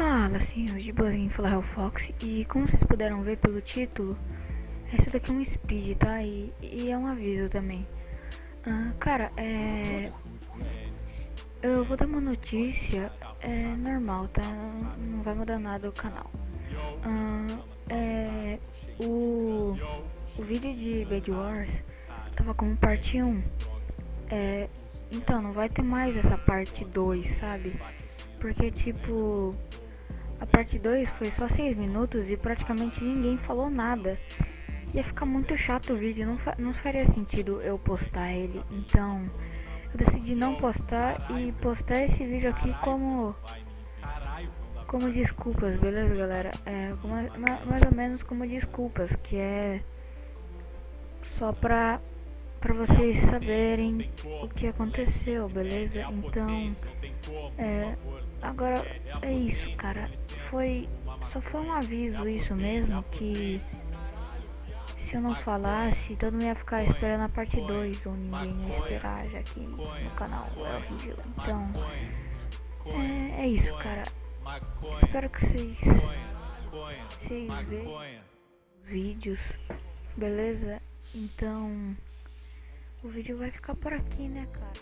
Fala, senhores de bolinho, fala o Fox e como vocês puderam ver pelo título, esse daqui é um speed, tá? E, e é um aviso também. Ah, cara, é... Eu vou dar uma notícia, é normal, tá? Não vai mudar nada o canal. Ah, é... O... O vídeo de Bad Wars tava como parte 1. É... Então, não vai ter mais essa parte 2, sabe? Porque, tipo, parte 2 foi só 6 minutos e praticamente ninguém falou nada. Ia ficar muito chato o vídeo, não, fa não faria sentido eu postar ele. Então, eu decidi não postar e postar esse vídeo aqui como como desculpas, beleza, galera? É, como, mais ou menos como desculpas, que é só pra para vocês saberem o que aconteceu, beleza? Então, é, agora é isso, cara. Foi só foi um aviso isso mesmo que se eu não falasse, todo mundo ia ficar esperando a parte 2 ou ninguém ia esperar já que no canal é horrível. Então, é, é isso, cara. Espero que vocês vocês vejam vídeos, beleza? Então o vídeo vai ficar por aqui, né, cara?